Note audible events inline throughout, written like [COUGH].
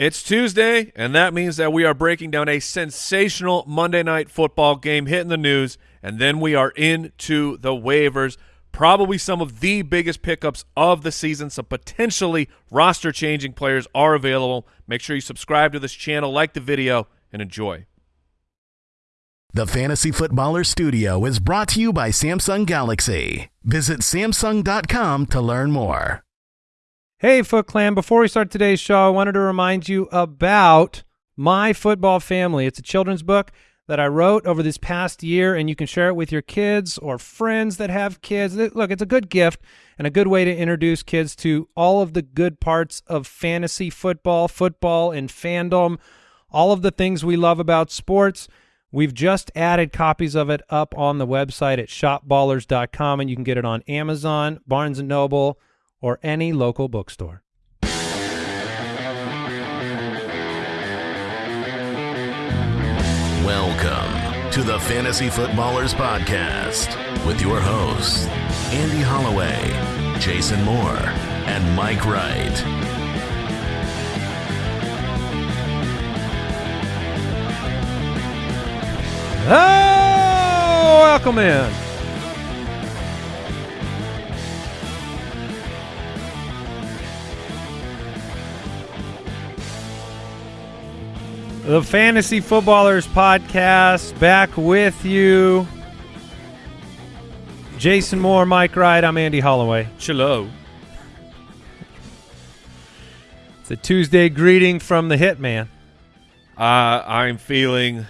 It's Tuesday, and that means that we are breaking down a sensational Monday night football game hitting the news, and then we are into the waivers. Probably some of the biggest pickups of the season. Some potentially roster-changing players are available. Make sure you subscribe to this channel, like the video, and enjoy. The Fantasy Footballer Studio is brought to you by Samsung Galaxy. Visit Samsung.com to learn more. Hey, Foot Clan. Before we start today's show, I wanted to remind you about My Football Family. It's a children's book that I wrote over this past year, and you can share it with your kids or friends that have kids. Look, it's a good gift and a good way to introduce kids to all of the good parts of fantasy football, football, and fandom, all of the things we love about sports. We've just added copies of it up on the website at shopballers.com, and you can get it on Amazon, Barnes & Noble, or any local bookstore. Welcome to the Fantasy Footballers Podcast with your hosts, Andy Holloway, Jason Moore, and Mike Wright. Oh, welcome in. The Fantasy Footballers Podcast back with you. Jason Moore, Mike Wright, I'm Andy Holloway. Hello. It's a Tuesday greeting from the Hitman. Uh, I'm feeling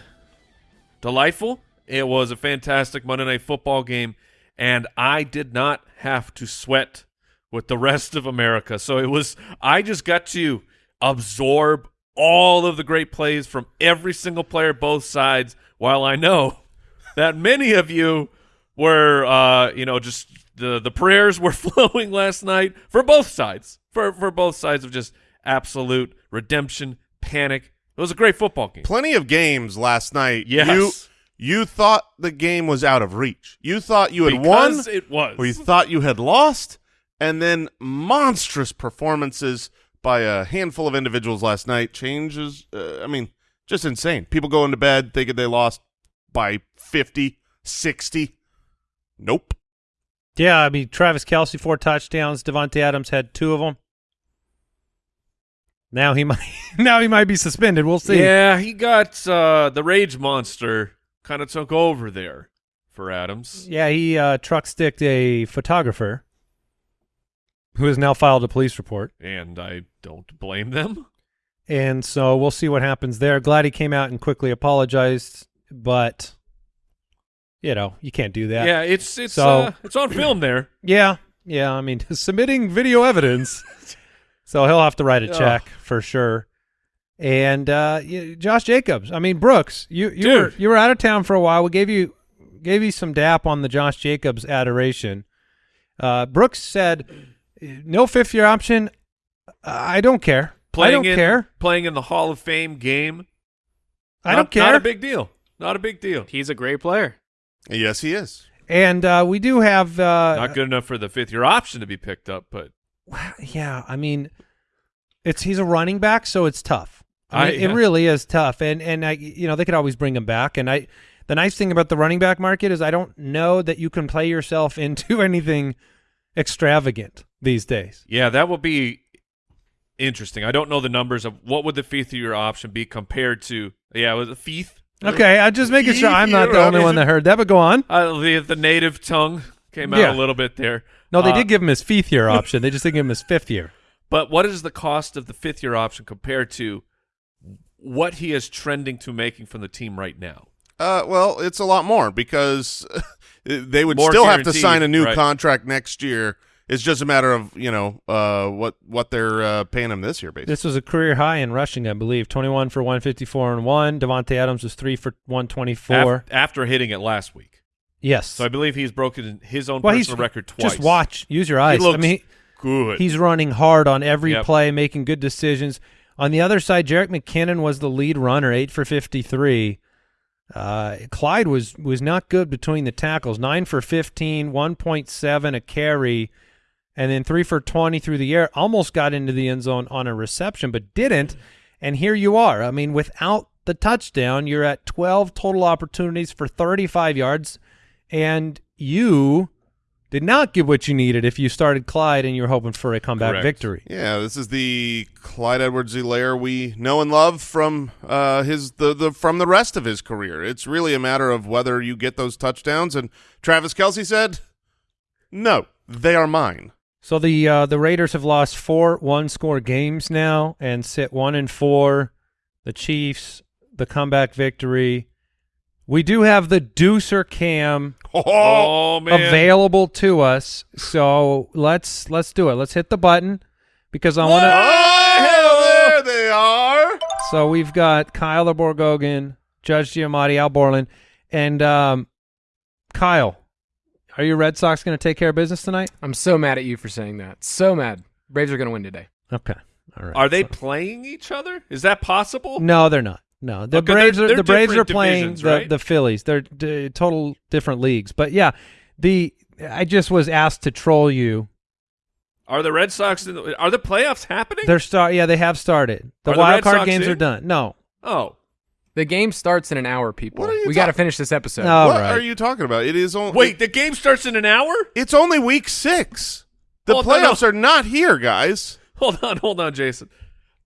delightful. It was a fantastic Monday Night Football game, and I did not have to sweat with the rest of America. So it was, I just got to absorb all of the great plays from every single player, both sides, while I know [LAUGHS] that many of you were, uh, you know, just the, the prayers were [LAUGHS] flowing last night for both sides, for, for both sides of just absolute redemption, panic. It was a great football game. Plenty of games last night. Yes. You, you thought the game was out of reach. You thought you had Because won, it was. or you thought you had lost, and then monstrous performances by a handful of individuals last night changes. Uh, I mean, just insane. People go into bed thinking they lost by 50, 60. Nope. Yeah, I mean, Travis Kelce, four touchdowns. Davante Adams had two of them. Now he [LAUGHS] might now he might be suspended. We'll see. Yeah, he got uh, the rage monster kind of took over there for Adams. Yeah, he uh, truck sticked a photographer who has now filed a police report. And I don't blame them. And so we'll see what happens there. Glad he came out and quickly apologized, but you know, you can't do that. Yeah, it's it's So- uh, it's on film there. Yeah. Yeah, I mean, [LAUGHS] submitting video evidence. so he'll have to write a check for sure. And uh Josh Jacobs, I mean Brooks, you you Dude. were you were out of town for a while. We gave you gave you some dap on the Josh Jacobs adoration. Uh Brooks said no fifth year option. I don't care. Playing I don't in, care. Playing in the Hall of Fame game. I Not- don't care. Not a big deal. Not a big deal. He's a great player. Yes, he is. and uh we do have uh Not good enough for the fifth year option to be picked up, but [SIGHS] yeah, I mean, it's he's a running back, so it's tough. I I- yeah. It really is tough, and and I, you know, they could always bring him back. And I, the nice thing about the running back market is I don't know that you can play yourself [LAUGHS] into anything extravagant these days. yeah, that will be interesting. I don't know the numbers of what would the fifth year option be compared to. Yeah, it was a fifth. Okay, I'm just making sure I'm not the Yeah, only one that heard that. But go on. Uh, the the native tongue came out Yeah. a little bit there. No, they Uh, did give him his fifth year option. They just didn't give him his fifth year. But what is the cost of the fifth year option compared to what he is trending to making from the team right now? Uh, well, it's a lot more because [LAUGHS] they would More still have to sign a new right. contract next year. It's just a matter of you know uh, what what they're uh, paying him this year, basically. This was a career high in rushing, I believe. 21 for 154 and one. Davante Adams was three for 124. Af- after hitting it last week. yes. So I believe he's broken his own well, personal he's record twice. Just watch. Use your eyes. He looks I mean, good. He's running hard on every Yep. play, making good decisions. On the other side, Jerick McKinnon was the lead runner, eight for fifty-three. Uh, Clyde was was not good between the tackles, nine for 15, 1.7 a carry, and then three for twenty through the air. Almost got into the end zone on a reception, but didn't. And here you are. I mean, without the touchdown, you're at 12 total opportunities for 35 yards, and you did not get what you needed if you started Clyde and you were hoping for a comeback Correct. victory. Yeah, this is the Clyde Edwards-Helaire we know and love from uh, his the, the from the rest of his career. It's really a matter of whether you get those touchdowns. And Travis Kelce said, "No, they are mine." So the uh, the Raiders have lost four one score games now and sit one and four. The Chiefs, the comeback victory. We do have the Deucer Cam [LAUGHS] Oh, available to us, so let's let's do it. Let's hit the button because I want to. Oh, there they are. So we've got Kyle Borgogan, Judge Giamatti, Al Borland, and um, Kyle. Are your Red Sox going to take care of business tonight? I'm so mad at you for saying that. So mad. Braves are going to win today. Okay, all right. Are they playing each other? Is that possible? No, they're not. No, the Okay, Braves they're- they're the Braves are playing the right? the Phillies. They're d- total different leagues. But yeah, the I just was asked to troll you. Are the Red Sox in the, are the playoffs happening? They're start. Yeah, they have started. The Are wild Red card Sox games in? are done. No, oh, The game starts in an hour, people. What are you we got to finish this episode. All what right. are you talking about? It is only wait, the game starts in an hour? It's only week six. The Hold on, playoffs no. are not here, guys. Hold on, hold on, Jason.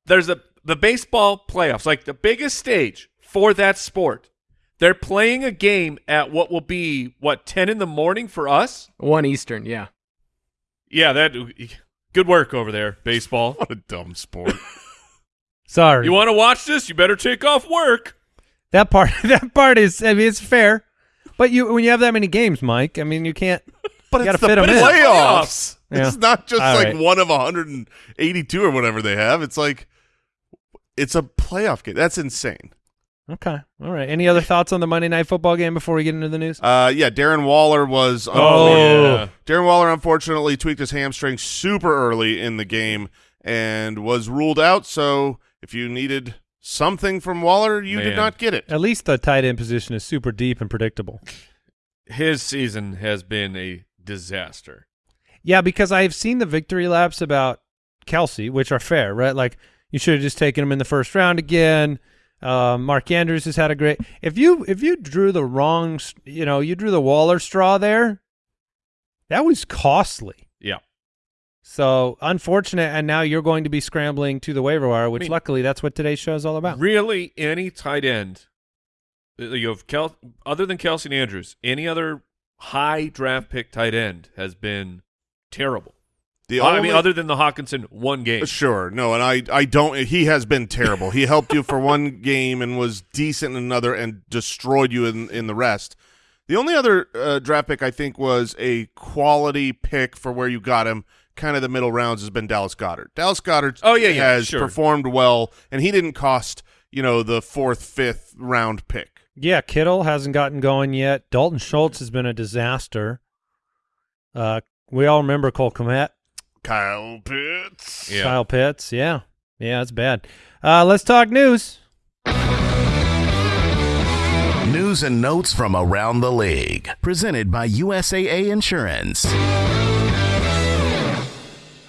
There's a the baseball playoffs, like the biggest stage for that sport. They're playing a game at what will be what ten in the morning for us. One Eastern, yeah. Yeah, that good work over there, baseball. [LAUGHS] What a dumb sport. Sorry. You want to watch this? You better take off work. that part. [LAUGHS] That part is. I mean, it's fair. But you when you have that many games, Mike. I mean, you can't. [LAUGHS] But You it's the fit 'em in. playoffs. Yeah. It's not just All like right. one of 182 or whatever they have. It's like it's a playoff game. That's insane. Okay. All right. Any other thoughts on the Monday Night Football game before we get into the news? Uh, yeah, Darren Waller was. Oh. yeah. Darren Waller unfortunately tweaked his hamstring super early in the game and was ruled out. So if you needed something from Waller, you did not get it. At least the tight end position is super deep and predictable. [LAUGHS] His season has been a disaster. Yeah, because I've seen the victory laps about Kelce, which are fair, right? Like you should have just taken him in the first round again. Um, Mark Andrews has had a great. If you if you drew the wrong, you know, you drew the Waller straw there. That was costly. Yeah. So unfortunate, and now you're going to be scrambling to the waiver wire, which mean- luckily that's what today's show is all about. Really, any tight end uh, you have Kel- other than Kelce and Andrews, any other high draft pick tight end has been terrible. The I mean, other than the Hockenson one game. Sure, no, and I, I don't. He has been terrible. He helped you for one [LAUGHS] game and was decent in another, and destroyed you in in the rest. The only other uh, draft pick I think was a quality pick for where you got him, kind of the middle rounds, has been Dallas Goedert. Dallas Goedert, Oh, yeah, yeah, has sure. performed well, and he didn't cost you know the fourth, fifth round pick. Yeah, Kittle hasn't gotten going yet. Dalton Schultz has been a disaster. Uh, we all remember Cole Kmet, Kyle Pitts. Yeah. Kyle Pitts. Yeah, yeah, it's bad. Uh, let's talk news. News and notes from around the league. Presented by USAA Insurance.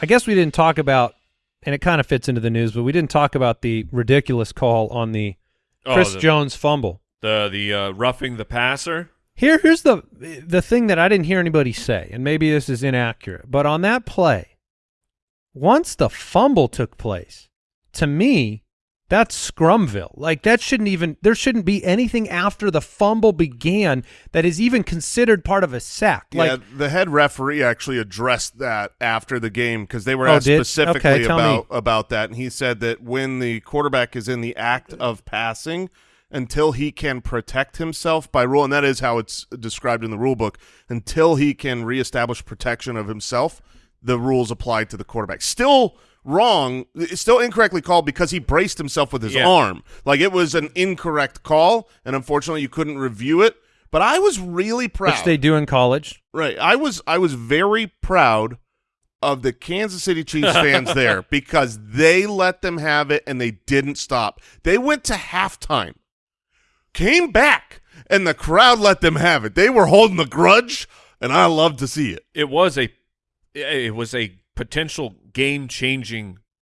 I guess we didn't talk about, and it kind of fits into the news, but we didn't talk about the ridiculous call on the Oh, Chris the, Jones fumble. the the uh, roughing the passer. Here, here's the the thing that I didn't hear anybody say, and maybe this is inaccurate, but on that play, once the fumble took place, to me, that's Scrumville. Like that shouldn't even there shouldn't be anything after the fumble began that is even considered part of a sack. Yeah, Like the head referee actually addressed that after the game because they were Oh, asked did? specifically Okay, tell me. about about that, and he said that when the quarterback is in the act of passing, until he can protect himself by rule, and that is how it's described in the rule book, until he can reestablish protection of himself, the rules apply to the quarterback. Still wrong, it's still incorrectly called because he braced himself with his Yeah. arm. Like it was an incorrect call, and unfortunately you couldn't review it. But I was really proud. which they do in college. Right. I was I was very proud of the Kansas City Chiefs [LAUGHS] fans there because they let them have it and they didn't stop. They went to halftime, came back, and the crowd let them have it. They were holding the grudge, and I love to see it. It was a it was a potential game changing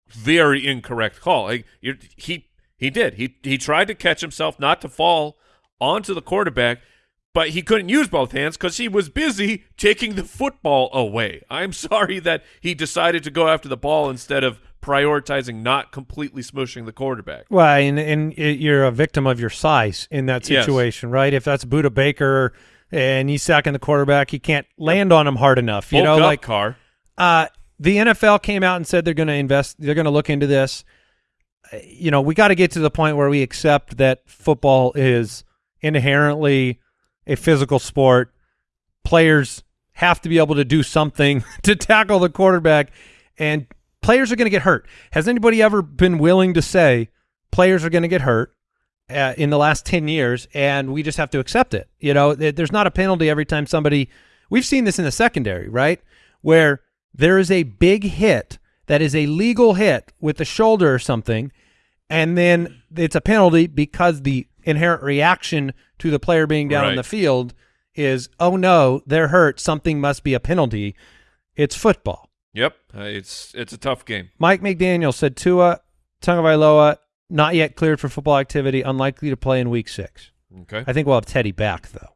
very incorrect call. Like he he did. He he tried to catch himself not to fall onto the quarterback, but he couldn't use both hands because he was busy taking the football away. I'm [LAUGHS] sorry that he decided to go after the ball instead of prioritizing not completely smushing the quarterback. Well, and, and it- you're a victim of your size in that Yes. situation, right? If that's Budda Baker and he's sacking the quarterback, he can't land on him hard enough. You Bulk know, like car. uh, the NFL came out and said they're going to invest, they're going to look into this. You know, we got to get to the point where we accept that football is inherently a physical sport. Players have to be able to do something [LAUGHS] to tackle the quarterback, and players are going to get hurt. Has anybody ever been willing to say players are going to get hurt? Uh, in the last 10 years and we just have to accept it you know there's not a penalty every time somebody we've seen this in the secondary right where there is a big hit that is a legal hit with the shoulder or something and then it's a penalty because the inherent reaction to the player being down on the field is oh no they're hurt something must be a penalty it's football Yep, uh, it's it's a tough game. Mike McDaniel said Tua Tagovailoa not yet cleared for football activity, unlikely to play in Week Six. Okay, I think we'll have Teddy back though.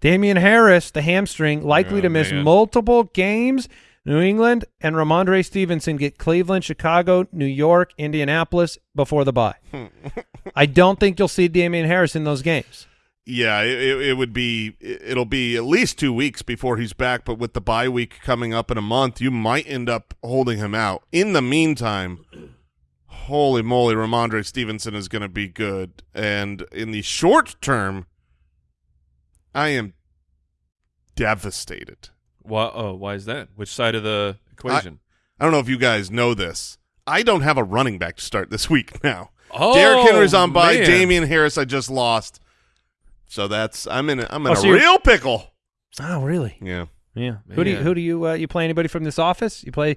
Damien Harris, the hamstring, likely Oh, to miss man. multiple games. New England and Rhamondre Stevenson get Cleveland, Chicago, New York, Indianapolis before the bye. [LAUGHS] I don't think you'll see Damien Harris in those games. Yeah, it, it it would be it'll be at least two weeks before he's back. But with the bye week coming up in a month, you might end up holding him out. In the meantime, holy moly, Rhamondre Stevenson is going to be good. And in the short term, I am devastated. Why? Oh, why is that? Which side of the equation? I don't know if you guys know this. I don't have a running back to start this week [LAUGHS] now. oh, Derrick Henry's on by. man. Damien Harris, I just lost. So that's I'm in. A, I'm in Oh, a so real pickle. Oh, really? Yeah. Yeah. Who do you who do you uh, you play anybody from this office? You play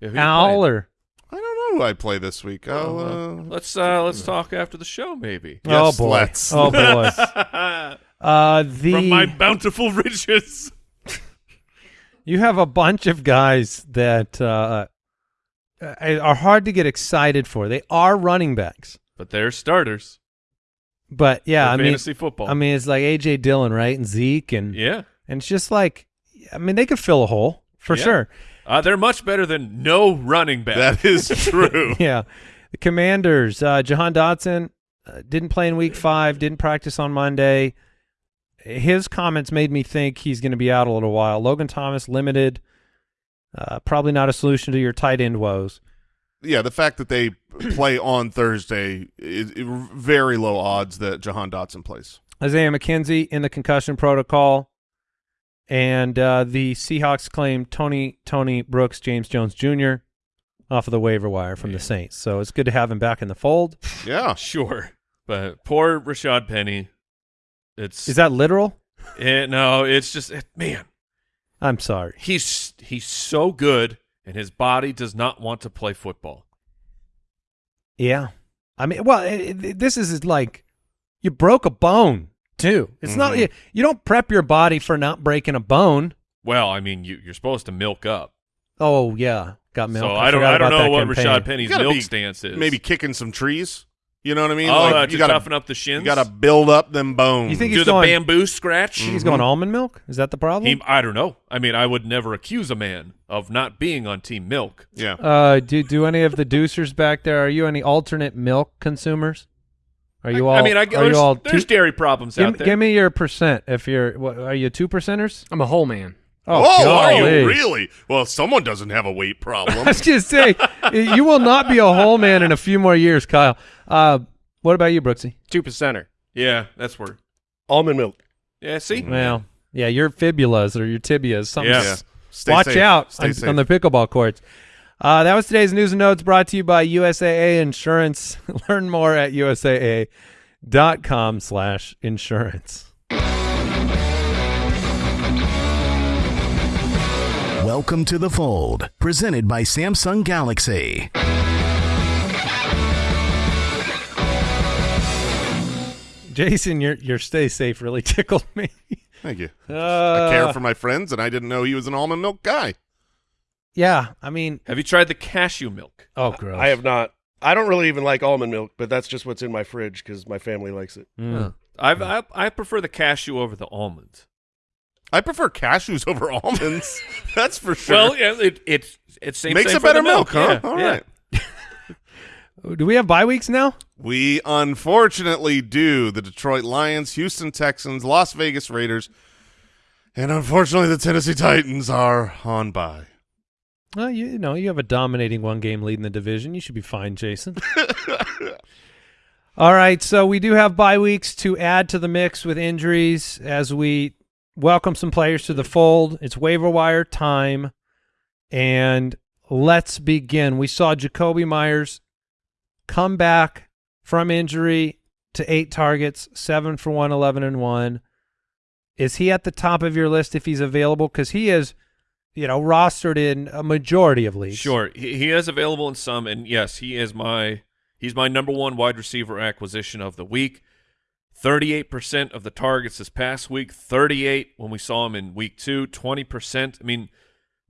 Yeah, who you Al or I don't know who I play this week. I'll, Oh, uh, let's uh, let's talk after the show, maybe. Yes, oh boy. let's. Oh boy. [LAUGHS] Uh, the From my bountiful [LAUGHS] riches. You have a bunch of guys that uh, uh, are hard to get excited for. They are running backs, But they're starters. but yeah, for I mean, fantasy football. I mean, it's like AJ Dillon, right, and Zeke, and yeah, and it's just like, I mean, they could fill a hole for Yeah. sure. uh, they're much better than no running back. that is [LAUGHS] true. [LAUGHS] Yeah, the Commanders, uh, Jahan Dotson uh, didn't play in Week Five, didn't practice on Monday. His comments made me think he's going to be out a little while. Logan Thomas limited, uh, probably not a solution to your tight end woes. yeah, the fact that they [CLEARS THROAT] play on Thursday is is very low odds that Jahan Dotson plays. Isaiah McKenzie in the concussion protocol, and uh, the Seahawks claim Tony Tony Brooks, James Jones Jr. off of the waiver wire from the Saints. So it's good to have him back in the fold. Yeah. [LAUGHS] sure, but poor Rashaad Penny. It's Is that literal? it, no, it's just it, man. I'm sorry. He's he's so good, and his body does not want to play football. Yeah, I mean, well, eh, it, it- this is like you broke a bone too. It's not Mhm. you, you don't prep your body for not breaking a bone. Well, I mean, you, you're supposed to milk up. Oh yeah, got milk. so I don't I don't know what campaign. Rashaad Penny's milk be stance is. Maybe kicking some trees. You know what I mean? oh, Like, uh, you gotta toughen up the shins. you gotta build up them bones. You think do he's the bamboo scratch. You think He's going almond milk. Is that the problem? He, I don't know. I mean, I would never accuse a man of not being on Team Milk. Yeah. Uh, do do any of the deucers back there? Are you any alternate milk consumers? Are you all? I mean, I, are there's, you all there's two, dairy problems give, out there. give me your percent. If you're, what, are you two percenters? I'm a whole man. Oh, Oh, are you really? Well, someone doesn't have a weight [LAUGHS] I problem. was just saying, you will not be a whole man in a few more years, Kyle. Uh, what about you, Brooksy? Two percenter. yeah, that's where. Almond milk. Yeah, see, Well, yeah, your fibulas or your tibias. Something. Yeah. yeah. Stay Watch safe. out Stay on, safe. on the pickleball courts. Uh, that was today's news and notes brought to you by USAA Insurance. [LAUGHS] Learn more at USAA.com slash insurance. Welcome to the fold, presented by Samsung Galaxy. Jason, your your stay safe really [LAUGHS] tickled me. Thank you. Uh, I care for my friends, and I didn't know he was an almond milk guy. Yeah, I mean, Have you tried the cashew milk? oh, gross. I have not. I don't really even like almond milk, but that's just what's in my fridge because my family likes it. Mm. Huh. I've, I I prefer the cashew over the almonds. I prefer cashews [LAUGHS] over almonds. [LAUGHS] That's for sure. Well, yeah, it it it same, Makes same a for the better milk, huh? Yeah, All yeah. right. [LAUGHS] Do we have bye weeks now? We unfortunately do. The Detroit Lions, Houston Texans, Las Vegas Raiders, and unfortunately the Tennessee Titans are on bye. Well, you, you know, you have a dominating one game lead in the division. You should be fine, Jason. All right, so we do have bye weeks to add to the mix with injuries as we welcome some players to the fold. It's waiver wire time, and let's begin. We saw Jakobi Meyers come back from injury to eight targets, seven for one, 11 and one. Is he at the top of your list if he's available? Because he is, you know, rostered in a majority of leagues. Sure, he, he is available in some, and yes, he is my he's my number one wide receiver acquisition of the week. Thirty-eight percent of the targets this past week, thirty-eight when we saw him in week two, 20%. I mean,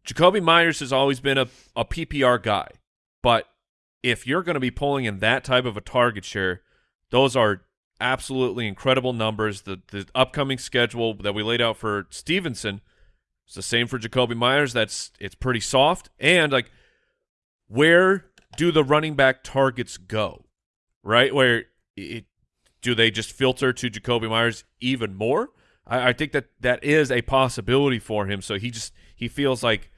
Jakobi Meyers has always been a, a PPR guy, but if you're going to be pulling in that type of a target share, those are absolutely incredible numbers. The the upcoming schedule that we laid out for Stevenson it's the same for Jakobi Meyers. That's it's pretty soft. And like where do the running back targets go? Right? Where it do they just filter to Jakobi Meyers even more? I, I think that that is a possibility for him. So he just he feels like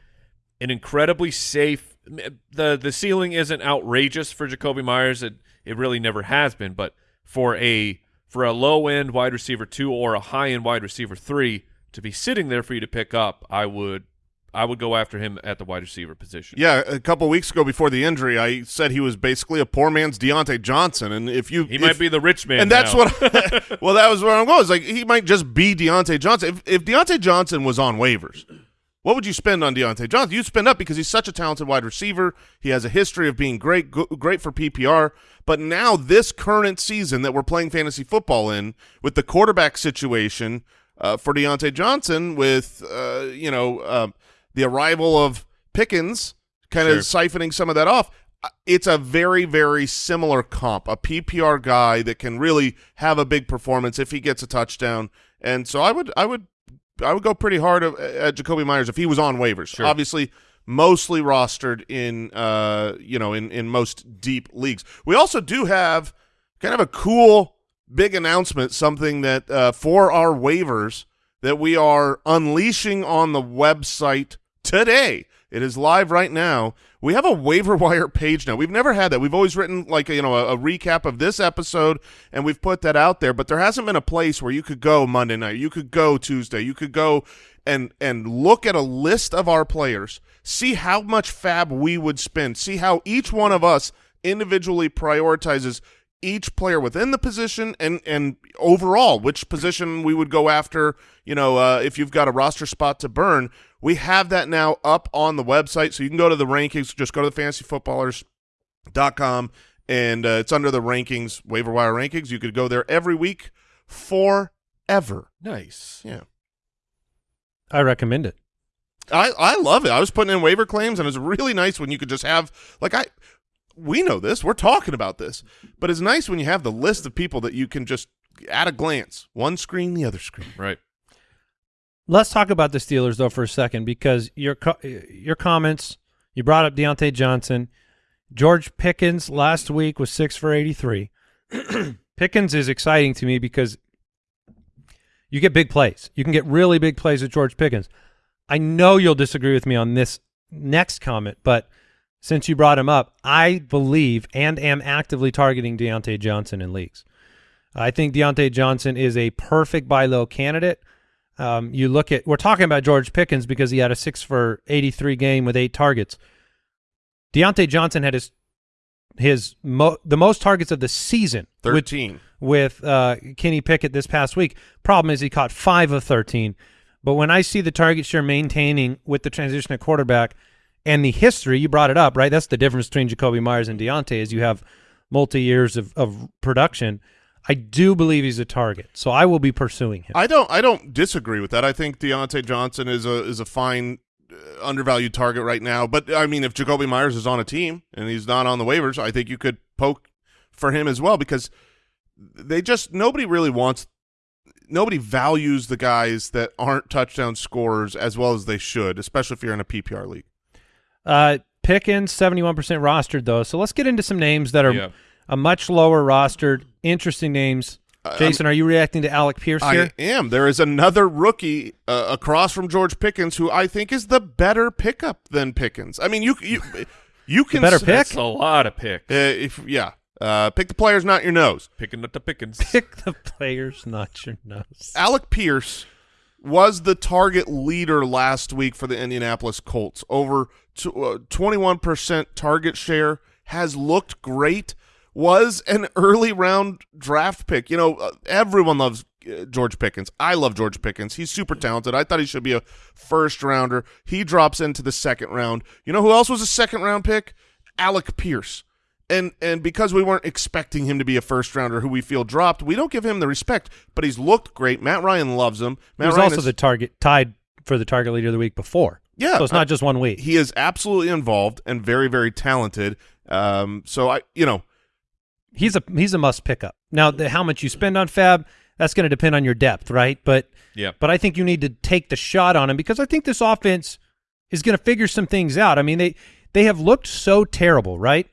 an incredibly safe. the The ceiling isn't outrageous for Jakobi Meyers. It it really never has been. But for a for a low end wide receiver two or a high end wide receiver three to be sitting there for you to pick up, I would I would go after him at the wide receiver position. Yeah, a couple weeks ago before the injury, I said he was basically a poor man's Diontae Johnson, and if you He if- might be the rich man, and that's now. what. [LAUGHS] [LAUGHS] well, that was where I'm going. It's like he might just be Diontae Johnson. If, if Diontae Johnson was on waivers, what would you spend on Diontae Johnson? You'd spend up because he's such a talented wide receiver. He has a history of being great, great for PPR. But now this current season that we're playing fantasy football in, with the quarterback situation uh, for Diontae Johnson, with uh, you know um, the arrival of Pickens, kind of siphoning some of that off. Uh, it's a very very similar comp a ppr guy that can really have a big performance if he gets a touchdown. And so i would i would i would go pretty hard at, at jakobi meyers if he was on waivers. Sure. obviously mostly rostered in uh you know in in most deep leagues. We also do have kind of a cool big announcement something that uh for our waivers that we are unleashing on the website today. It is live right now. We have a waiver wire page now. We've never had that. We've always written like you know a, a recap of this episode, and we've put that out there. But there hasn't been a place where you could go Monday night, you could go Tuesday, you could go and and look at a list of our players, see how much fab we would spend, see how each one of us individually prioritizes each player within the position and and overall which position we would go after you know uh, if you've got a roster spot to burn we have that now up on the website so you can go to the rankings just go to the fantasyfootballers.com and uh, it's under the rankings waiver wire rankings you could go there every week forever nice. yeah I recommend it. I, I love it. I was putting in waiver claims, and it was really nice when you could just have like I. We know this. We're talking about this, but it's nice when you have the list of people that you can just at a glance, one screen, the other screen. Right. Let's talk about the Steelers though for a second because your your comments. You brought up Diontae Johnson, George Pickens last week was six for eighty three. [CLEARS THROAT] Pickens is exciting to me because you get big plays. You can get really big plays with George Pickens. I know you'll disagree with me on this next comment, but since you brought him up, I believe and am actively targeting Diontae Johnson in leagues. I think Diontae Johnson is a perfect buy low candidate. Um, you look at we're talking about George Pickens because he had a six for eighty three game with eight targets. Diontae Johnson had his his mo- the most targets of the season with Thirteen. with uh, Kenny Pickett this past week. Problem is he caught five of 13. But when I see the target share maintaining with the transition at quarterback and the history, you brought it up, right? That's the difference between Jakobi Meyers and Diontae is you have multi-years of, of production. I do believe he's a target, so I will be pursuing him. I don't. I don't disagree with that. I think Diontae Johnson is a is a fine uh, undervalued target right now. But I mean, if Jakobi Meyers is on a team and he's not on the waivers, I think you could poke for him as well because they just nobody really wants nobody values the guys that aren't touchdown scorers as well as they should, especially if you're in a PPR league. Uh, Pickens, 71% rostered, though. So let's get into some names that are Yeah. A much lower rostered, interesting names. Uh, Jason, are you reacting to Alec Pierce here? I am. There is another rookie uh, across from George Pickens who I think is the better pickup than Pickens. I mean, you you [LAUGHS] you can better s- pick? That's a lot of picks. Uh, if yeah, uh, pick the players, not your nose. Picking up the pickings. [LAUGHS] Pick the players, not your nose. Alec Pierce was the target leader last week for the Indianapolis Colts. Over uh, twenty-one percent target share has looked great. Was an early round draft pick. You know, uh, everyone loves uh, George Pickens. I love George Pickens. He's super talented. I thought he should be a first rounder. He drops into the second round. You know who else was a second round pick? Alec Pierce. And and because we weren't expecting him to be a first rounder who we feel dropped, we don't give him the respect. But he's looked great. Matt Ryan loves him. He was Ryan also is- the target tied for the target leader the week before. Yeah, So it's not just one week. he is absolutely involved and very very talented. Um, so I you know he's a he's a must pickup. Now, the, how much you spend on Fab, that's going to depend on your depth, right? But Yeah. but I think you need to take the shot on him because I think this offense is going to figure some things out. I mean, they they have looked so terrible, right?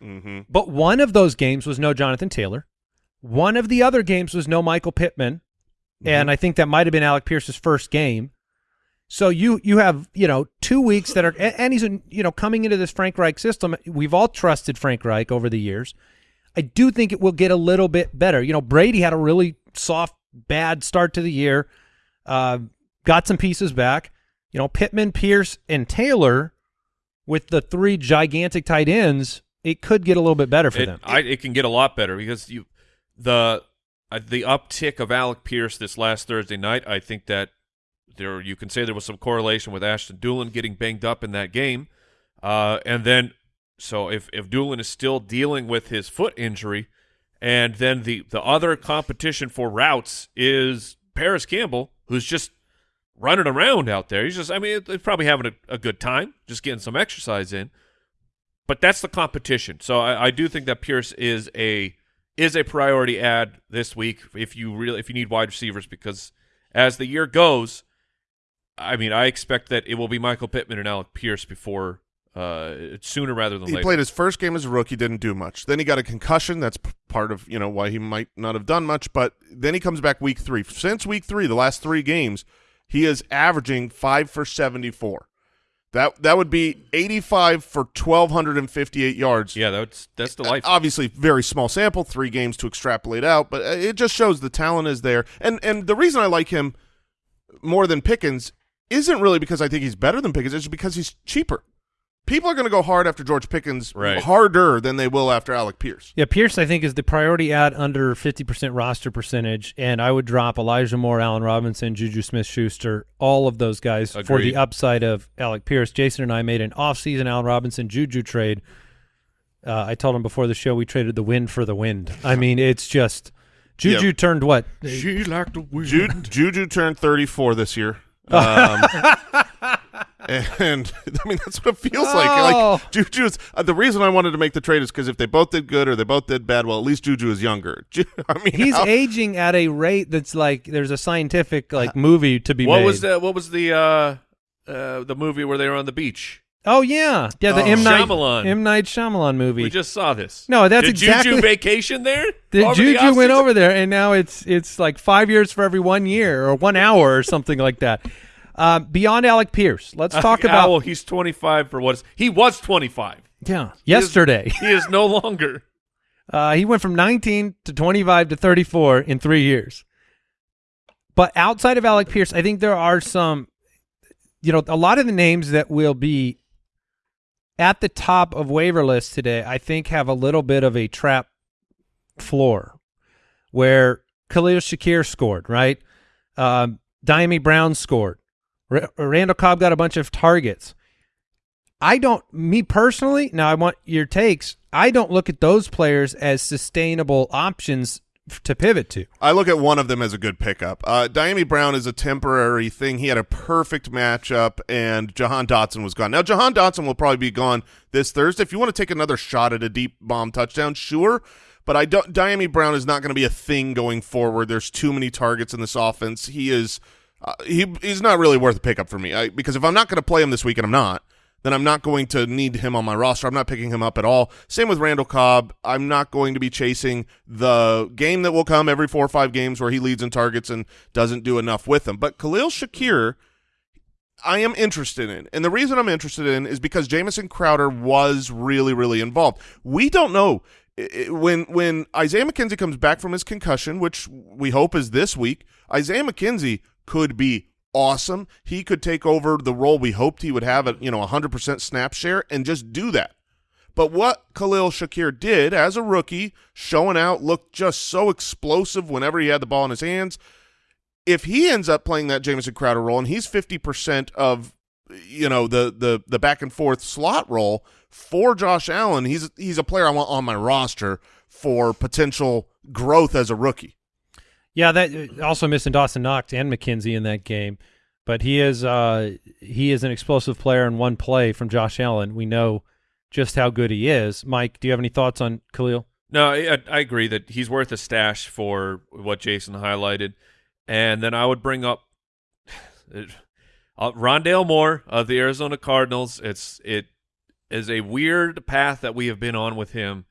hmm But one of those games was no Jonathan Taylor. One of the other games was no Michael Pittman, and I think that might have been Alec Pierce's first game. So you you have you know two weeks that are and and he's you know coming into this Frank Reich system. We've all trusted Frank Reich over the years. I do think it will get a little bit better. You know, Brady had a really soft, bad start to the year. Uh, got some pieces back. You know, Pittman, Pierce, and Taylor with the three gigantic tight ends, it could get a little bit better for it, them. I, it can get a lot better because you the uh, the uptick of Alec Pierce this last Thursday night. I think that there you can say there was some correlation with Ashton Dulin getting banged up in that game, uh, and then so if if Dulin is still dealing with his foot injury, and then the the other competition for routes is Parris Campbell, who's just running around out there. He's just I mean he's probably having a, a good time, just getting some exercise in but that's the competition. So I, I do think that Pierce is a is a priority ad this week if you really if you need wide receivers because as the year goes, I mean I expect that it will be Michael Pittman and Alec Pierce before uh, sooner rather than he later. played his first game as a rookie, didn't do much. Then he got a concussion. That's part of you know why he might not have done much. But then he comes back week three. Since week three, the last three games, he is averaging five for seventy four. That that would be eighty five for twelve hundred and fifty eight yards. yeah, that's that's Uh, delightful. Obviously, very small sample, three games to extrapolate out, but uh, it just shows the talent is there. And and the reason I like him more than Pickens isn't really because I think he's better than Pickens. It's because he's cheaper. People are going to go hard after George Pickens Right. harder than they will after Alec Pierce. Yeah, Pierce, I think, is the priority ad under 50% roster percentage, and I would drop Elijah Moore, Allen Robinson, Juju Smith-Schuster, all of those guys for the upside of Alec Pierce. Jason and I made an off-season Allen Robinson Juju trade. Uh, I told him before the show we traded the wind for the wind. I mean, it's just Juju Yeah. turned what? she like the wind. Ju- Juju turned 34 this year. Um, [LAUGHS] and I mean that's what it feels like. Oh. Like Juju is uh, the reason I wanted to make the trade is because if they both did good or they both did bad, well, at least Juju is younger. [LAUGHS] Ju- I mean, He's how- aging at a rate that's like there's a scientific like movie to be What made. was the what was the uh, uh, the movie where they were on the beach? Oh yeah, yeah, the Oh. M Night Shyamalan. M Night Shyamalan movie. We just saw this. No, that's Did exactly- Juju vacation there. The Over Juju went over there, and now it's it's like five years for every one year or one hour or something like that. Uh, beyond Alec Pierce, let's [LAUGHS] talk Uh, about Owl, he's 25 for what is he was 25. yeah yesterday. [LAUGHS] He is no longer. Uh, he went from 19 to 25 to 34 in three years. But outside of Alec Pierce, I think there are some, you know, a lot of the names that will be at the top of waiver lists today, I think have a little bit of a trap floor where Khalil Shakir scored, right? Um, Dyami Brown scored. R- Randall Cobb got a bunch of targets. I don't, me personally, now I want your takes. I don't look at those players as sustainable options to pivot to. I look at one of them as a good pickup. Uh, Dyami Brown is a temporary thing. He had a perfect matchup, and Jahan Dotson was gone. Now, Jahan Dotson will probably be gone this Thursday. If you want to take another shot at a deep bomb touchdown, sure. But I don't. Dyami Brown is not going to be a thing going forward. There's too many targets in this offense. He is. Uh, he he's not really worth a pickup for me. I, because if I'm not going to play him this week, and I'm not, then I'm not going to need him on my roster. I'm not picking him up at all. Same with Randall Cobb. I'm not going to be chasing the game that will come every four or five games where he leads in targets and doesn't do enough with them. But Khalil Shakir, I am interested in. And the reason I'm interested in is because Jamison Crowder was really, really involved. We don't know when when Isaiah McKenzie comes back from his concussion, which we hope is this week, Isaiah McKenzie could be awesome. He could take over the role we hoped he would have at, you know, 100% snap share and just do that. But what Khalil Shakir did as a rookie, showing out, looked just so explosive whenever he had the ball in his hands. If he ends up playing that Jamison Crowder role and he's 50% of you know the the the back and forth slot role for Josh Allen, he's he's a player I want on my roster for potential growth as a rookie. Yeah, that also missing Dawson Knox and McKenzie in that game, but he is uh, he is an explosive player in one play from Josh Allen. We know just how good he is. Mike, do you have any thoughts on Khalil? No, I, I agree that he's worth a stash for what Jason highlighted, and then I would bring up [SIGHS] uh, Rondale Moore of the Arizona Cardinals. It's it is a weird path that we have been on with him,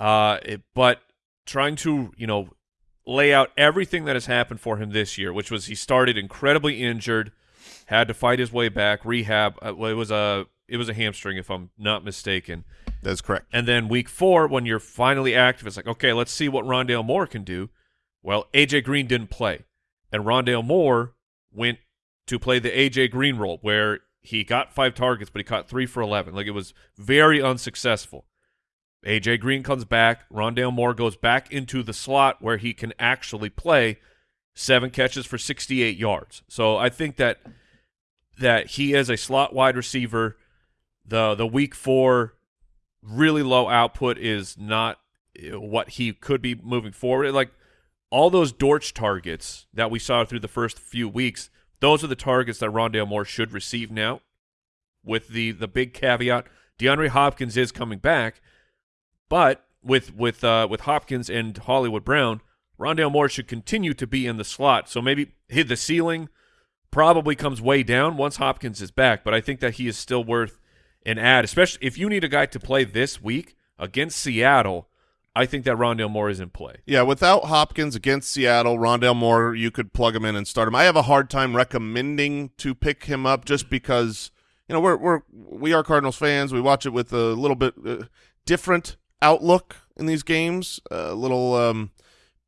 uh, it, but trying to you know lay out everything that has happened for him this year, which was he started incredibly injured, had to fight his way back, rehab. Uh, well, it was a it was a hamstring, if I'm not mistaken. That's correct. And then week four, when you're finally active, it's like, okay, let's see what Rondale Moore can do. Well, AJ Green didn't play, and Rondale Moore went to play the AJ Green role, where he got five targets, but he caught three for eleven. Like it was very unsuccessful. AJ Green comes back. Rondale Moore goes back into the slot where he can actually play. Seven catches for 68 yards. So I think that that he is a slot wide receiver. The the week four really low output is not uh, what he could be moving forward. Like all those Dortch targets that we saw through the first few weeks, those are the targets that Rondale Moore should receive now. With the the big caveat, DeAndre Hopkins is coming back, but with with uh, with Hopkins and Hollywood Brown, Rondale Moore should continue to be in the slot. So maybe hit the ceiling probably comes way down once Hopkins is back, but I think that he is still worth an ad, especially if you need a guy to play this week against Seattle. I think that Rondale Moore is in play. Yeah, without Hopkins against Seattle, Rondale Moore, you could plug him in and start him. I have a hard time recommending to pick him up just because you know we're we're we are Cardinals fans. We watch it with a little bit uh, different outlook in these games, a little um,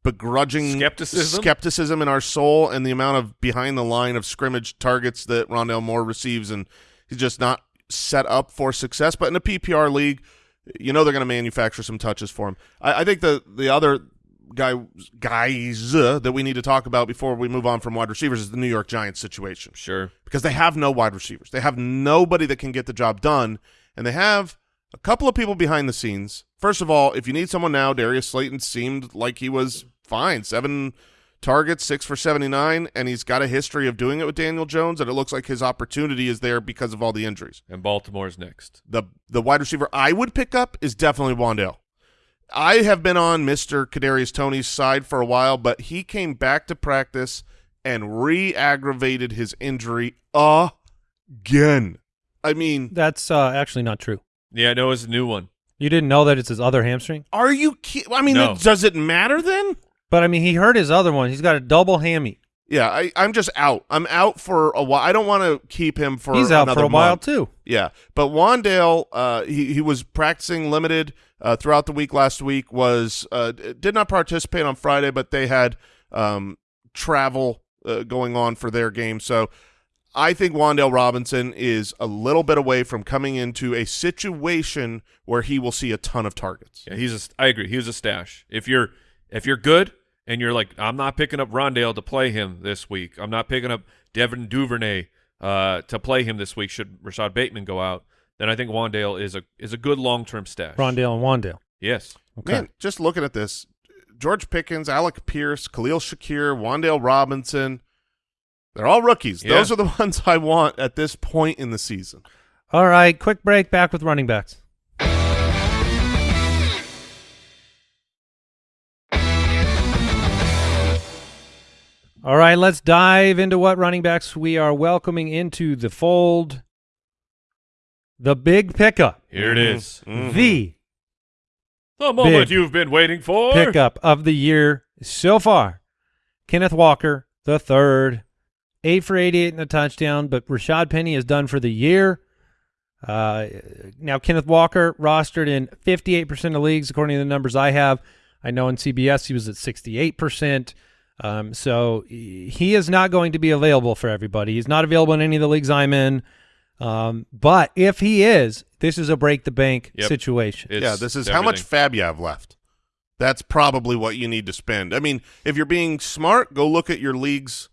begrudging Skepticism? skepticism in our soul, and the amount of behind the line of scrimmage targets that Rondale Moore receives, and he's just not set up for success. But in a PPR league, you know they're going to manufacture some touches for him. I, I think the the other guy guys uh, that we need to talk about before we move on from wide receivers is the New York Giants situation Sure. because they have no wide receivers. They have nobody that can get the job done, and they have a couple of people behind the scenes. First of all, if you need someone now, Darius Slayton seemed like he was fine. Seven targets, six for 79, and he's got a history of doing it with Daniel Jones, and it looks like his opportunity is there because of all the injuries. And Baltimore's next. The the wide receiver I would pick up is definitely Wan'Dale. I have been on Mr. Kadarius Toney's side for a while, but he came back to practice and re-aggravated his injury again. I mean, That's uh, actually not true. Yeah, no, it's a new one. You didn't know that it's his other hamstring, are you ki- I mean, No. does it matter then? but I mean he hurt his other one. He's got a double hammy. Yeah, I, I'm just out. I'm out for a while. I don't want to keep him for He's out another for a while month. too. Yeah, but Wan'Dale, uh, he he was practicing limited uh, throughout the week. Last week was uh, did not participate on Friday, but they had um, travel uh, going on for their game. So I think Wan'Dale Robinson is a little bit away from coming into a situation where he will see a ton of targets. Yeah, he's a, I agree. He's a stash. If you're if you're good and you're like, I'm not picking up Rondale to play him this week. I'm not picking up Devin Duvernay uh, to play him this week. Should Rashod Bateman go out, then I think Wan'Dale is a is a good long term stash. Rondale and Wan'Dale. Yes. Okay. Man, just looking at this, George Pickens, Alec Pierce, Khalil Shakir, Wan'Dale Robinson. They're all rookies. Yeah. Those are the [LAUGHS] ones I want at this point in the season. All right, quick break. Back with running backs. All right, let's dive into what running backs we are welcoming into the fold. The big pickup, Here it is. Mhm. the The moment you've been waiting for. pickup of the year so far. Kenneth Walker, the third, eight for 88 and a touchdown, but Rashaad Penny is done for the year. Uh, now, Kenneth Walker rostered in 58% of leagues, according to the numbers I have. I know in CBS he was at 68%. Um, so he is not going to be available for everybody. He's not available in any of the leagues I'm in. Um, but if he is, this is a break the bank Yep. situation. It's yeah, this is how much fab you have left. That's probably what you need to spend. I mean, if you're being smart, go look at your league's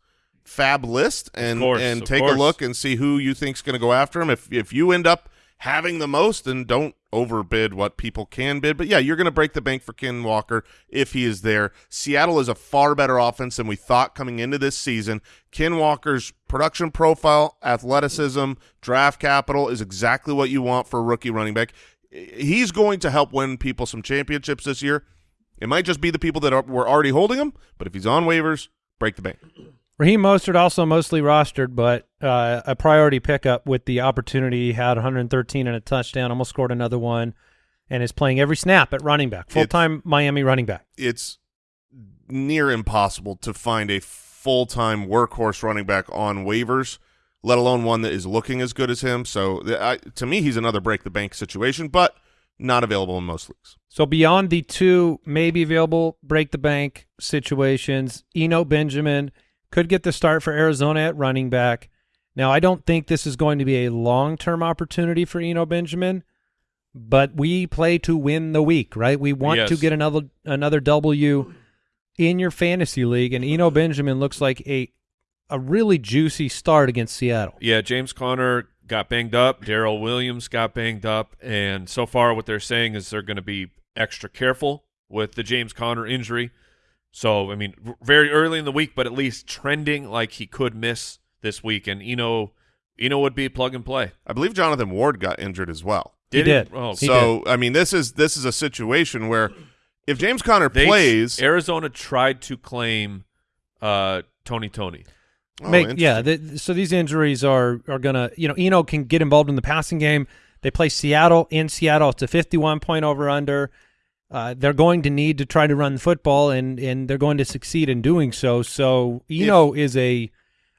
fab list and course, and take a look and see who you think's going to go after him. If if you end up having the most, then don't overbid what people can bid. But yeah, you're going to break the bank for Ken Walker if he is there. Seattle is a far better offense than we thought coming into this season. Ken Walker's production profile, athleticism, draft capital is exactly what you want for a rookie running back. He's going to help win people some championships this year. It might just be the people that are, were already holding him, but if he's on waivers, break the bank. Raheem Mostert also mostly rostered, but uh, a priority pickup with the opportunity. He had 113 and a touchdown, almost scored another one, and is playing every snap at running back, full time Miami running back. It's near impossible to find a full-time workhorse running back on waivers, let alone one that is looking as good as him. So I, to me, he's another break the bank situation, but not available in most leagues. So beyond the two maybe available break the bank situations, Eno Benjamin could get the start for Arizona at running back. Now, I don't think this is going to be a long-term opportunity for Eno Benjamin, but we play to win the week, right? We want to get another another W in your fantasy league, and Eno Benjamin looks like a a really juicy start against Seattle. Yeah, James Conner got banged up. Darrel Williams got banged up, and so far, what they're saying is they're going to be extra careful with the James Conner injury. So, I mean, very early in the week, but at least trending like he could miss this week, and Eno, Eno would be plug and play. I believe Jonathan Ward got injured as well. He did. Oh, He so I mean, this is this is a situation where if James Conner they, plays, Arizona tried to claim uh, Tony Tony. Oh, Make, yeah, the, so these injuries are are gonna you know Eno can get involved in the passing game. They play Seattle in Seattle. It's a fifty-one point over under. Uh, they're going to need to try to run the football, and and they're going to succeed in doing so. So Eno is a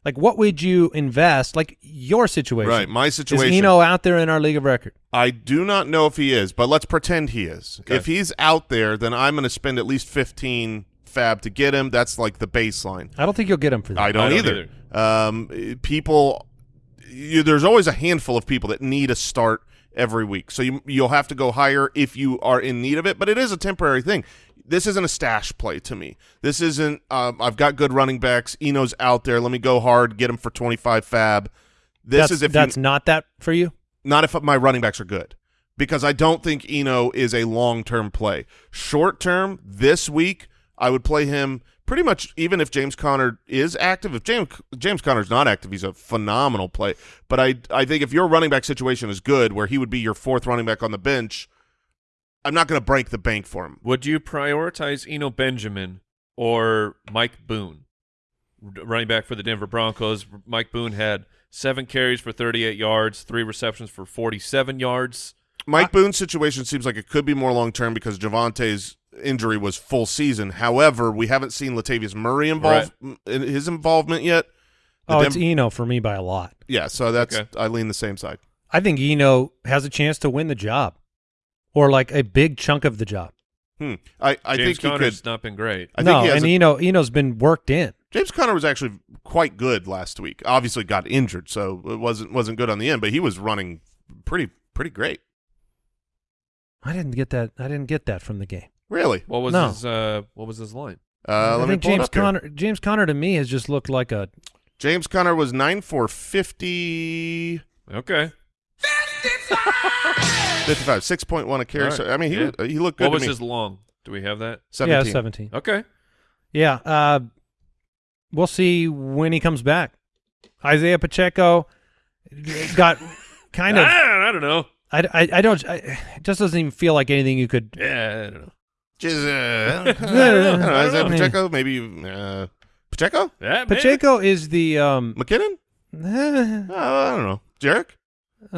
like, what would you invest? Like your situation, right, my situation. Is situation. Eno out there in our league of record? I do not know if he is, but let's pretend he is. Okay. If he's out there, then I'm going to spend at least 15 fab to get him. That's like the baseline. I don't think you'll get him for that. I don't, I don't either. Um, people, you, there's always a handful of people that need a start every week. So you, you'll have to go higher if you are in need of it, but it is a temporary thing. This isn't a stash play to me. This isn't, um, I've got good running backs. Eno's out there. Let me go hard, get him for 25 fab. This that's is if you, that's not that for you. not if my running backs are good because I don't think Eno is a long-term play. Short-term, this week, I would play him pretty much even if James Conner is active. If James James Conner's not active, he's a phenomenal play. But I I think if your running back situation is good, where he would be your fourth running back on the bench, I'm not going to break the bank for him. Would you prioritize Eno Benjamin or Mike Boone, running back for the Denver Broncos? Mike Boone had seven carries for 38 yards, three receptions for 47 yards. Mike Boone's situation seems like it could be more long-term because Javonte's injury was full season. However, we haven't seen Latavius Murray involved in his involvement yet. The Oh, it's Eno for me by a lot. Yeah, so that's Okay. I lean the same side. I think Eno has a chance to win the job, or like a big chunk of the job. Hmm. I, I James think he Conner's could. not been great. I no, he has and a- Eno Eno's been worked in. James Conner was actually quite good last week. Obviously, got injured, so it wasn't wasn't good on the end. But he was running pretty pretty great. I didn't get that. I didn't get that from the game. Really. What was No. his uh, What was his line? Uh, I me think pull it James up here. Conner. James Conner to me has just looked like a. James Conner was nine for 50, Okay. [LAUGHS] 55, six point one a carry. All right. So I mean, he Yeah. was- he looked good What to was me. his long? Do we have that? Yeah, 17. 17. Okay. Yeah, uh, we'll see when he comes back. Isaiah Pacheco got kind of. I, [LAUGHS] I don't know. I, I, I don't. I, it just doesn't even feel like anything you could. Yeah, I don't know. Just, uh, [LAUGHS] I don't know. Is that Pacheco? Maybe uh, Pacheco? Yeah, maybe. Pacheco is the. Um, McKinnon? uh, [LAUGHS] Uh, I don't know. Jerick? uh,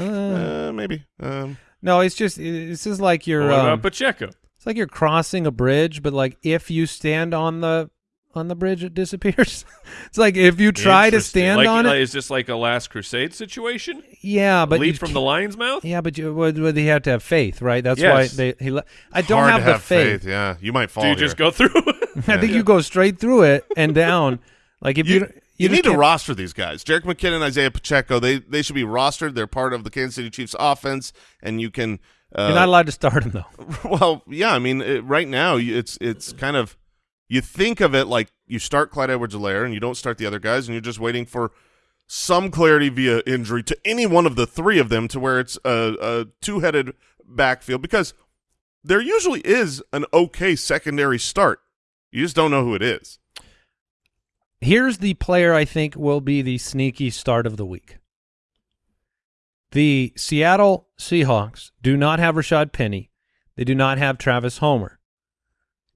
Uh, maybe. Um, no, it's just. This is like you're. What about Um, Pacheco? it's like you're crossing a bridge, but like if you stand on the on the bridge, it disappears. [LAUGHS] it's like if you try to stand like, on like, it. Is this like a Last Crusade situation? Yeah, but Leap you from the lion's mouth? Yeah, but you would, would he have to have faith, right? That's Yes. why they he. le- I don't hard have to the have faith. Yeah, you might fall Do you here. just go through? [LAUGHS] [LAUGHS] I think you go straight through it and down. Like if you You, you, you, need to can't- roster these guys. Jerick McKinnon, Isaiah Pacheco. They they should be rostered. They're part of the Kansas City Chiefs offense, and you can. Uh, You're not allowed to start them though. well, yeah. I mean, it, right now it's it's kind of you think of it like you start Clyde Edwards-Helaire and you don't start the other guys, and you're just waiting for some clarity via injury to any one of the three of them to where it's a, a two-headed backfield because there usually is an okay secondary start. You just don't know who it is. Here's the player I think will be the sneaky start of the week. The Seattle Seahawks do not have Rashaad Penny. They do not have Travis Homer.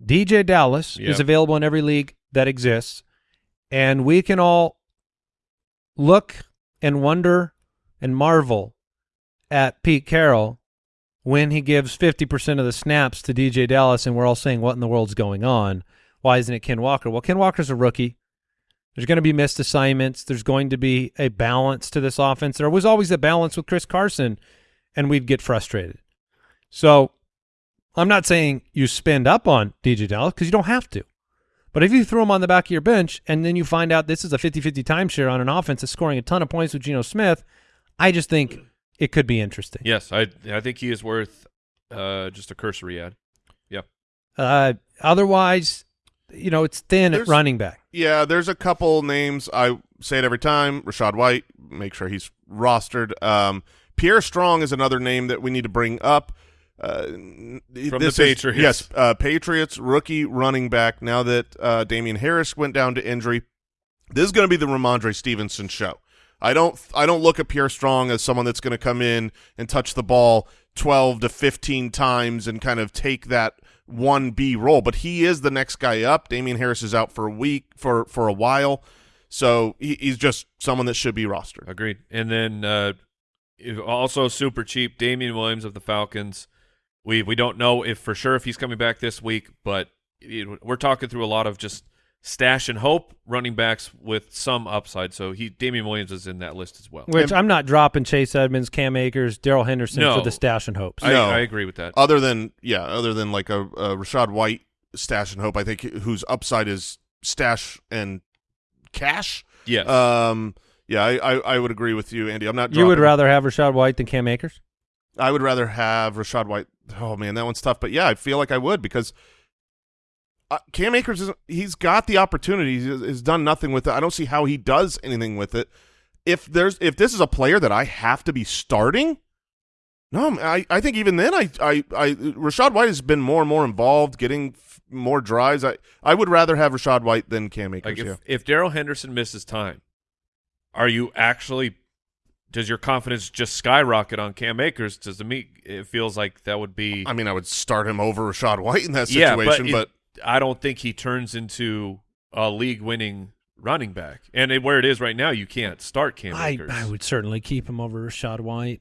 DeeJay Dallas Yep. is available in every league that exists, and we can all look and wonder and marvel at Pete Carroll when he gives 50% of the snaps to DeeJay Dallas, and we're all saying, what in the world's going on? Why isn't it Ken Walker? Well, Ken Walker's a rookie. There's going to be missed assignments. There's going to be a balance to this offense. There was always a balance with Chris Carson, and we'd get frustrated. So I'm not saying you spend up on DeeJay Dallas because you don't have to. But if you throw him on the back of your bench and then you find out this is a 50-50 timeshare on an offense that's scoring a ton of points with Geno Smith, I just think it could be interesting. yes, I I think he is worth uh, just a cursory ad. Yep. Uh, otherwise, you know, it's thin There's- at running back. Yeah, there's a couple names. I say it every time. Rachaad White, make sure he's rostered. Um, Pierre Strong is another name that we need to bring up. Uh, From the Patriots. yes, uh, Patriots rookie running back. Now that uh, Damien Harris went down to injury, this is going to be the Rhamondre Stevenson show. I don't I don't look at Pierre Strong as someone that's going to come in and touch the ball 12 to 15 times and kind of take that 1B role, but he is the next guy up. Damien Harris is out for a week for for a while. So he, he's just someone that should be rostered. Agreed. And then uh, also super cheap, Damien Williams of the Falcons. We we don't know if for sure if he's coming back this week, but it, we're talking through a lot of just stash and hope running backs with some upside. So he Damien Williams is in that list as well. Which I'm not dropping Chase Edmonds, Cam Akers, Darrell Henderson No. for the stash and hopes. I, No. I agree with that. Other than yeah, other than like a, a Rachaad White stash and hope, I think whose upside is stash and cash. yes. Um, yeah, I, I, I would agree with you, Andy. I'm not. you would rather have Rachaad White than Cam Akers? I would rather have Rachaad White. Oh man, that one's tough. But yeah, I feel like I would because uh, Cam Akers is he's got the opportunity. He's, he's done nothing with it. I don't see how he does anything with it. If there's if this is a player that I have to be starting, no, I I think even then I I, I Rachaad White has been more and more involved, getting more drives. I I would rather have Rachaad White than Cam Akers. like if yeah. if Darrell Henderson misses time, are you actually? Does your confidence just skyrocket on Cam Akers? Does to me it feels like that would be I mean, I would start him over Rachaad White in that yeah, situation, but, but it- I don't think he turns into a league-winning running back. And it, where it is right now, you can't start Cam I, Akers. I would certainly keep him over Rachaad White.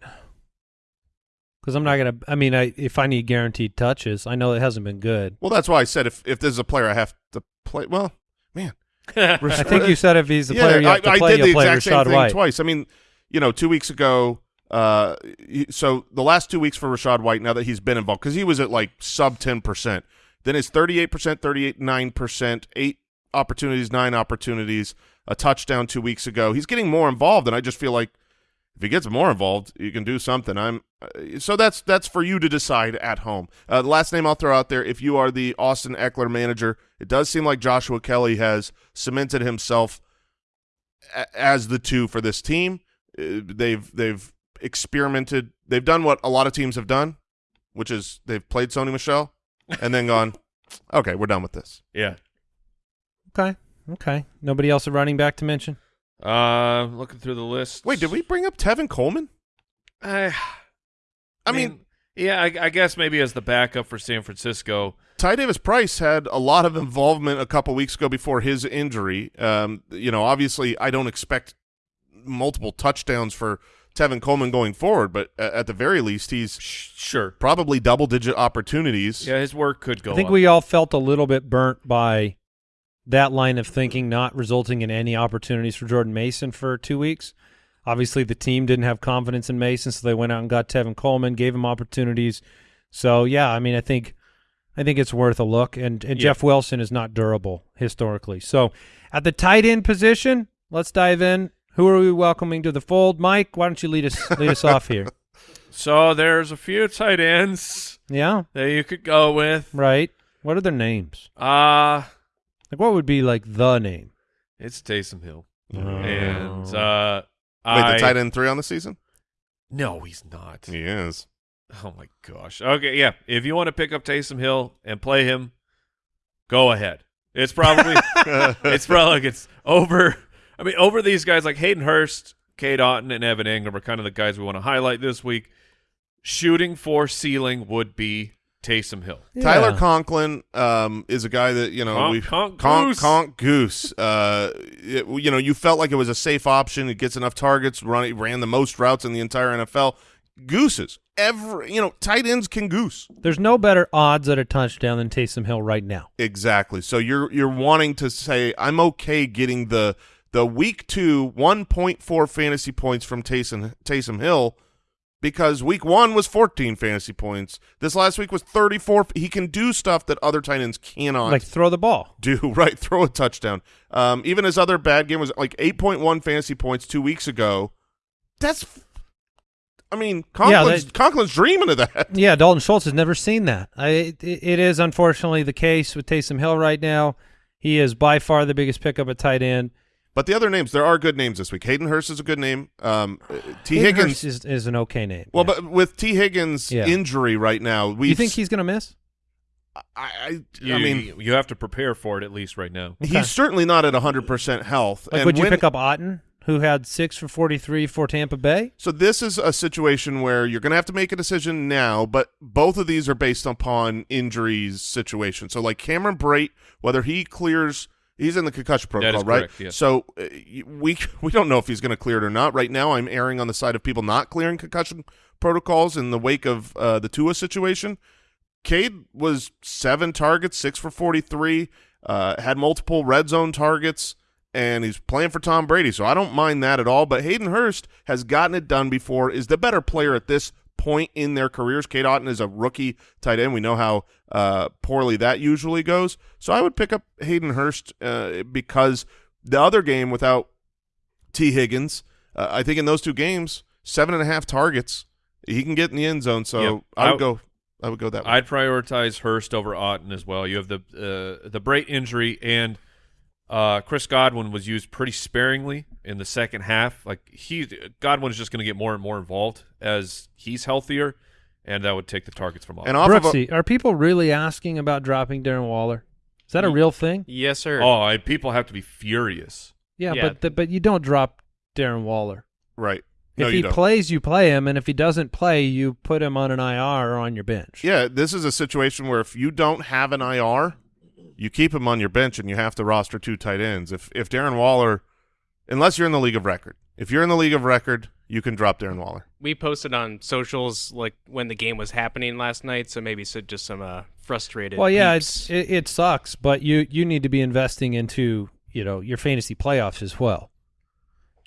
Because I'm not going to – I mean, I, if I need guaranteed touches, I know it hasn't been good. Well, that's why I said if if this is a player I have to play. Well, man, [LAUGHS] I think you said if he's the [LAUGHS] player you have to I, play, I did the you'll play exact same Rashad thing White. twice. I mean, you know, two weeks ago. Uh, so the last two weeks for Rachaad White, now that he's been involved, because he was at like sub ten percent. Then percent, 38%, nine percent, eight opportunities, nine opportunities, a touchdown two weeks ago. He's getting more involved, and I just feel like if he gets more involved, you can do something. I'm uh, so that's that's for you to decide at home. Uh, the last name I'll throw out there, if you are the Austin Ekeler manager, it does seem like Joshua Kelley has cemented himself as the two for this team. Uh, they've they've experimented. They've done what a lot of teams have done, which is they've played Sony Michel and then gone [LAUGHS] Okay, we're done with this. Yeah. Okay. Okay. Nobody else a running back to mention? Uh, looking through the list. Wait, did we bring up Tevin Coleman? [SIGHS] I, I mean, yeah, I, I guess maybe as the backup for San Francisco. Ty Davis Price had a lot of involvement a couple weeks ago before his injury. Um, you know, obviously, I don't expect multiple touchdowns for Tevin Coleman going forward, but at the very least, he's sure. probably double digit opportunities. Yeah, his work could go. I think up. we all felt a little bit burnt by that line of thinking not resulting in any opportunities for Jordan Mason for two weeks. Obviously, the team didn't have confidence in Mason, so they went out and got Tevin Coleman, gave him opportunities. So yeah, I mean, I think I think it's worth a look. And and Yeah. Jeff Wilson is not durable historically. So at the tight end position, let's dive in. Who are we welcoming to the fold? Mike, why don't you lead us lead us off here? [LAUGHS] So there's a few tight ends Yeah, that you could go with. right. What are their names? Uh Like, what would be like the name? it's Taysom Hill, Oh. and uh, Wait, I the tight end three on the season? no, he's not. He is. Oh my gosh. Okay, yeah. If you want to pick up Taysom Hill and play him, go ahead. It's probably [LAUGHS] [LAUGHS] it's probably like it's over. I mean, over these guys like Hayden Hurst, Cade Otton, and Evan Engram are kind of the guys we want to highlight this week. Shooting for ceiling would be Taysom Hill. Tyler Conklin um, is a guy that you know Conk- we Conk Conk, Goose. Conk Goose. Uh, it- you know, you felt like it was a safe option. It gets enough targets. Run, ran the most routes in the entire NFL. Gooses, every you know, tight ends can goose There's no better odds at a touchdown than Taysom Hill right now. exactly. So you're you're wanting to say I'm okay getting the the week two 1.4 fantasy points from Taysom Taysom Hill. Because week one was 14 fantasy points. This last week was 34. He can do stuff that other tight ends cannot. Like throw the ball. do [LAUGHS] right throw a touchdown um even his other bad game was like 8.1 fantasy points two weeks ago that's i mean conklin's, that- conklin's dreaming of that [LAUGHS] Yeah, Dalton Schultz has never seen that. I, it, it is unfortunately the case with Taysom Hill right now. He is by far the biggest pickup at tight end. But the other names there are good names this week hayden hurst is a good name um uh, t Hayden higgins Hurst is, is an okay name. well yeah. but with t higgins Yeah. injury right now we you think he's going to miss? I, I, You, I mean you have to prepare for it at least right now. Okay. he's certainly not at 100% health Like, and would you when- pick up Otton, who had six for 43 for Tampa Bay? So this is a situation where you're going to have to make a decision now, but both of these are based upon injuries situation. So like Cameron Brate, whether he clears, he's in the concussion protocol, right? correct, yes. So uh, we [LAUGHS] we don't know if he's going to clear it or not. Right now, I'm erring on the side of people not clearing concussion protocols in the wake of uh, the Tua situation. Cade was seven targets, six for 43, uh, had multiple red zone targets, and he's playing for Tom Brady. So I don't mind that at all. But Hayden Hurst has gotten it done before, is the better player at this point in their careers. Cade Otton is a rookie tight end. We know how uh, poorly that usually goes. So I would pick up Hayden Hurst uh, because the other game without Tee Higgins, uh, I think in those two games, seven and a half targets, he can get in the end zone. So Yep. I would go. I would go that way. I'd prioritize Hurst over Otten as well. You have the uh, the Brate injury and uh, Chris Godwin was used pretty sparingly in the second half. Like he Godwin's just going to get more and more involved as he's healthier, and that would take the targets from Otton. and off of a, are people really asking about dropping Darren Waller? Is that a real thing? Yes, sir. oh, I, people have to be furious. Yeah, Yeah. but the, but you don't drop Darren Waller. right. No, if you he don't. plays, you play him, and if he doesn't play, you put him on an IR or on your bench. Yeah, this is a situation where if you don't have an IR, you keep him on your bench and you have to roster two tight ends. If if Darren Waller, unless you're in the league of record, if you're in the league of record, you can drop Darren Waller. we posted on socials like when the game was happening last night, so maybe so just some uh, frustrated. Well, yeah, it's, it, it sucks, but you you need to be investing into you know your fantasy playoffs as well.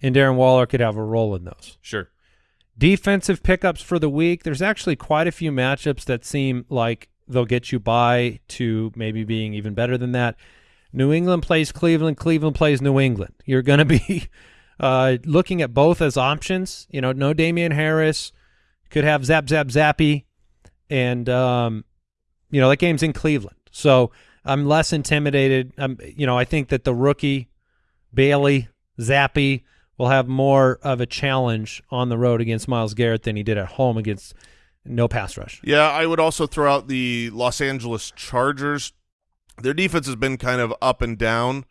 And Darren Waller could have a role in those. Sure. Defensive pickups for the week. There's actually quite a few matchups that seem like they'll get you by to maybe being even better than that. New England plays Cleveland. Cleveland plays New England. You're going to be [LAUGHS] uh, looking at both as options. You know, no Damien Harris. Could have Zap Zap Zappe, and um, you know that game's in Cleveland. So I'm less intimidated. I'm, you know, I think that the rookie Bailey Zappe will have more of a challenge on the road against Myles Garrett than he did at home against no pass rush. Yeah, I would also throw out the Los Angeles Chargers their defense has been kind of up and down,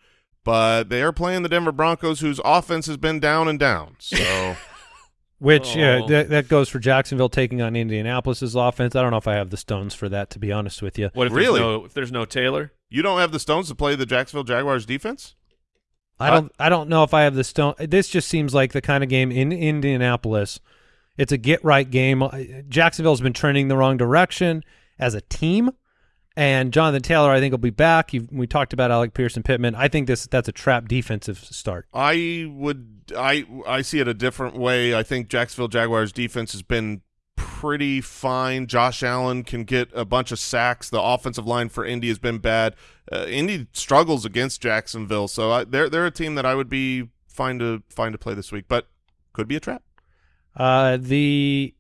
but they are playing the Denver Broncos, whose offense has been down and down. So [LAUGHS] Which yeah, Oh. that, that goes for Jacksonville taking on Indianapolis's offense. I don't know if I have the stones for that, to be honest with you. What if Really? there's no if there's no Taylor? you don't have the stones to play the Jacksonville Jaguars defense? I don't. I don't know if I have the stone. This just seems like the kind of game in Indianapolis. It's a get right game. Jacksonville's been trending the wrong direction as a team, and Jonathan Taylor, I think, will be back. you we talked about Alec Pearson Pittman. I think this that's a trap defensive start. I would I I see it a different way. I think Jacksonville Jaguars defense has been pretty fine. Josh Allen can get a bunch of sacks. The offensive line for Indy has been bad. Uh, Indy struggles against Jacksonville, so I, they're they're a team that I would be fine to fine to play this week, but could be a trap. Uh, the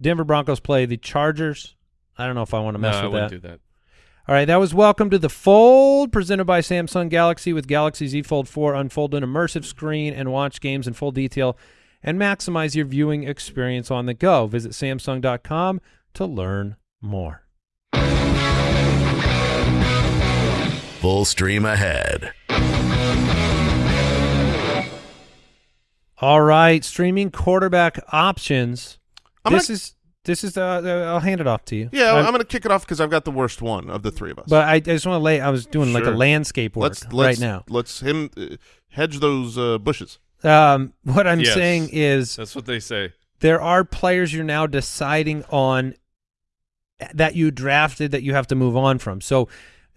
Denver Broncos play the Chargers. I don't know if I want to mess no, I with wouldn't that. do that. All right, that was Welcome to the Fold, presented by Samsung Galaxy with Galaxy Z Fold 4. Unfold an immersive screen and watch games in full detail and maximize your viewing experience on the go. Visit Samsung.com to learn more. Full stream ahead. All right, streaming quarterback options. I'm this gonna- is this is. Uh, uh, I'll hand it off to you. Yeah, I'm- I'm, going to kick it off because I've got the worst one of the three of us. but I, I just want to lay. I was doing like a landscape work let's, let's right now. Let's him uh, hedge those uh, bushes. Um, what I'm Yes. saying is That's what they say. there are players you're now deciding on that you drafted that you have to move on from. So,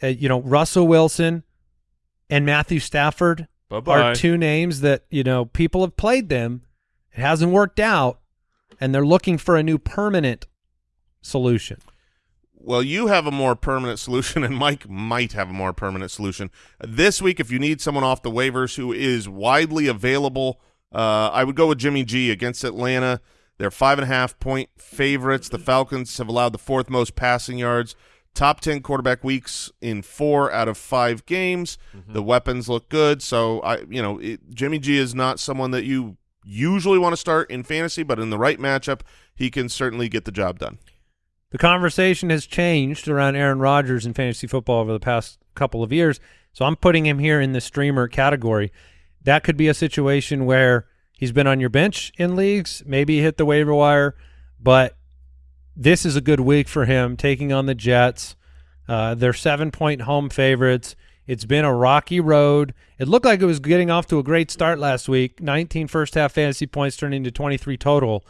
uh, you know, Russell Wilson and Matthew Stafford Bye bye. are two names that, you know, people have played them. It hasn't worked out, and they're looking for a new permanent solution. Well, you have a more permanent solution, and Mike might have a more permanent solution. This week, if you need someone off the waivers who is widely available, uh, I would go with Jimmy G against Atlanta. They're five and a half point favorites. The Falcons have allowed the fourth most passing yards. Top 10 quarterback weeks in four out of five games. Mm-hmm. The weapons look good. So, I, you know, it, Jimmy G is not someone that you usually want to start in fantasy, but in the right matchup, he can certainly get the job done. The conversation has changed around Aaron Rodgers in fantasy football over the past couple of years. So I'm putting him here in the streamer category. That could be a situation where he's been on your bench in leagues, maybe hit the waiver wire, but this is a good week for him taking on the Jets. Uh, they're seven point home favorites. It's been a rocky road. It looked like it was getting off to a great start last week. 19 first half fantasy points turned into 23 total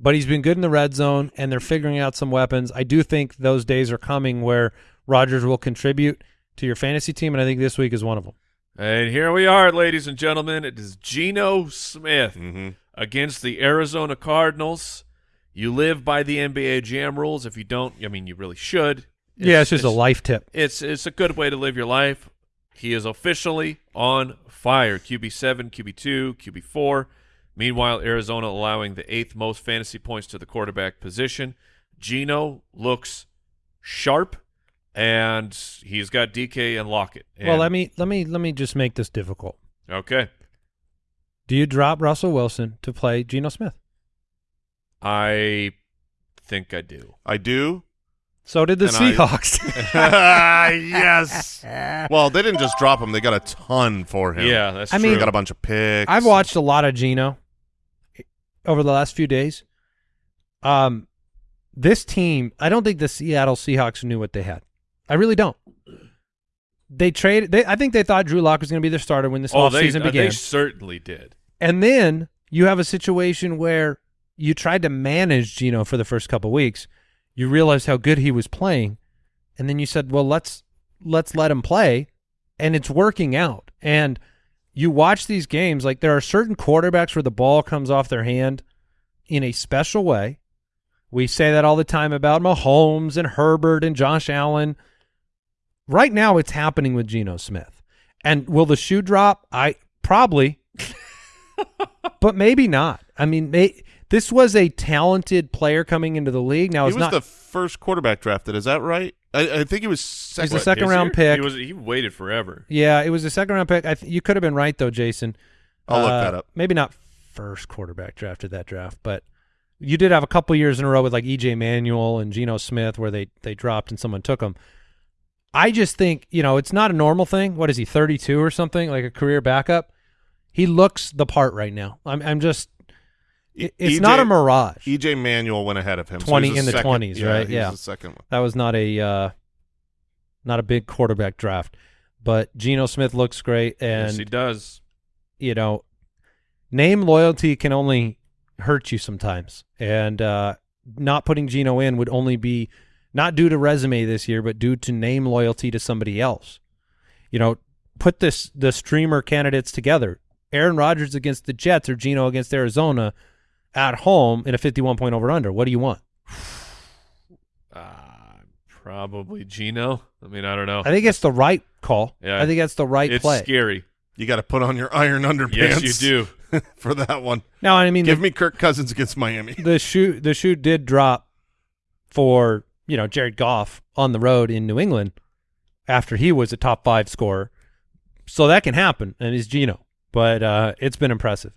but he's been good in the red zone and they're figuring out some weapons. I do think those days are coming where Rodgers will contribute to your fantasy team, and I think this week is one of them. And here we are, ladies and gentlemen. It is Geno Smith Mm-hmm. against the Arizona Cardinals. You live by the NBA Jam rules. If you don't, I mean, you really should. yeah, it's just a life tip. It's it's a good way to live your life. He is officially on fire. QB seven, QB two, QB four. Meanwhile, Arizona allowing the eighth most fantasy points to the quarterback position. Geno looks sharp, and he's got DK and Lockett. well, let me let me let me just make this difficult. Okay, Do you drop Russell Wilson to play Geno Smith? I think I do. I do. So did the And I- Seahawks. [LAUGHS] [LAUGHS] yes. Well, they didn't just drop him; they got a ton for him. Yeah, that's I true. mean- they got a bunch of picks. I've watched a lot of Geno over the last few days. Um, this team, I don't think the Seattle Seahawks knew what they had. I really don't. They traded. They, I think they thought Drew Lock was going to be their starter when this oh, they, offseason uh, began. they certainly did. And then you have a situation where you tried to manage Geno for the first couple weeks. You realized how good he was playing, and then you said, "Well, let's let's let him play," and it's working out. And you watch these games like there are certain quarterbacks where the ball comes off their hand in a special way. We say that all the time about Mahomes and Herbert and Josh Allen. Right now, it's happening with Geno Smith. And will the shoe drop? I probably [LAUGHS] but maybe not. I mean, may, this was a talented player coming into the league. Now he it's was not. the first quarterback drafted. Is that right? I, I think he was second. a second Is round he? pick. He was he waited forever. yeah, it was a second round pick. I th- you could have been right though, Jason. I'll look Uh, that up. Maybe not first quarterback drafted that draft, but you did have a couple years in a row with like EJ Manuel and Geno Smith where they they dropped and someone took them. I just think you know it's not a normal thing. What is he, thirty two or something, like a career backup? He looks the part right now. I'm I'm just. It, it's EJ not a mirage. EJ Manuel went ahead of him. 20 he's in the 20s, yeah, right? Yeah. the second one. that was not a uh, not a big quarterback draft, but Geno Smith looks great, and yes, he does. you know, name loyalty can only hurt you sometimes, and uh, not putting Geno in would only be not due to resume this year, but due to name loyalty to somebody else. You know, put this the streamer candidates together: Aaron Rodgers against the Jets or Geno against Arizona at home in a fifty-one point over under. What do you want? [SIGHS] Uh, probably Geno. I mean, I don't know. I think it's the right call. Yeah. I think that's the right it's play. scary. You got to put on your iron underpants. Yes, you do. [LAUGHS] for that one. Now, I mean, Give the, me Kirk Cousins against Miami. the shoe the shoe did drop for you know Jared Goff on the road in New England after he was a top five scorer, so that can happen, and he's Geno. But uh, it's been impressive.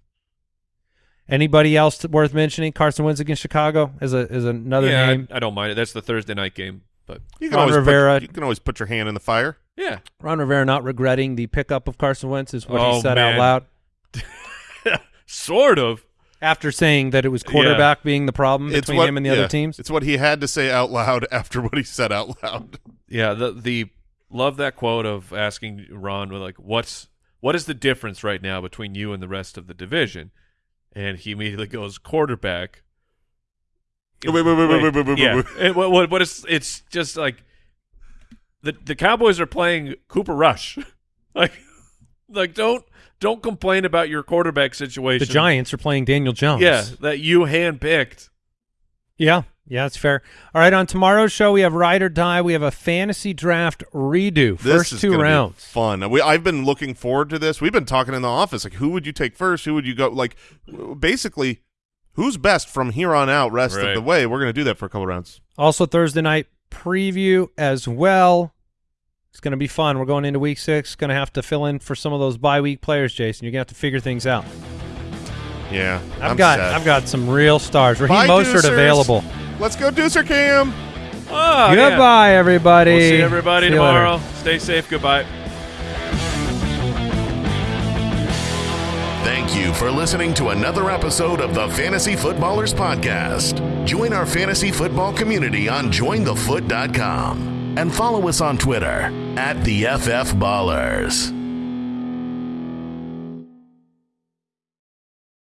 Anybody else worth mentioning? Carson Wentz against Chicago is a as another yeah, name. I, I don't mind it. That's the Thursday night game, but You can Ron always Rivera. Put, you can always put your hand in the fire. yeah, Ron Rivera not regretting the pickup of Carson Wentz is what he Oh, said out loud [LAUGHS] sort of. after saying that it was quarterback being the problem It's between what, him and the yeah, other teams. It's what he had to say out loud [LAUGHS] after what he said out loud. Yeah, the the love that quote of asking Ron like what's what is the difference right now between you and the rest of the division? And he immediately goes quarterback. Wait, wait, wait, wait, wait, wait, wait, yeah. wait. And what, what what is it's just like the the Cowboys are playing Cooper Rush. [LAUGHS] like like don't don't complain about your quarterback situation. The. Giants are playing Daniel Jones. Yeah, that you handpicked. Yeah, yeah, that's fair. All right, on tomorrow's show we have ride or die. We have a fantasy draft redo. This First is two gonna be rounds. fun. We, I've been looking forward to this. We've been talking in the office like, who would you take first? Who would you go? Like, basically, who's best from here on out? Rest Right. of the way. We're going to do that for a couple rounds. Also Thursday night preview as well. It's going to be fun. We're going into week six. Going to have to fill in for some of those bye week players, Jason. You're going to have to figure things out. Yeah, I've I'm got sad. I've got some real stars. Raheem Bye, Mostert Deucers. available. Let's go, Deucer Cam. Oh, yeah. Goodbye, everybody. We'll see everybody See tomorrow. Stay safe. Goodbye. Thank you for listening to another episode of the Fantasy Footballers Podcast. Join our fantasy football community on jointhefoot.com and follow us on Twitter at the FF Ballers.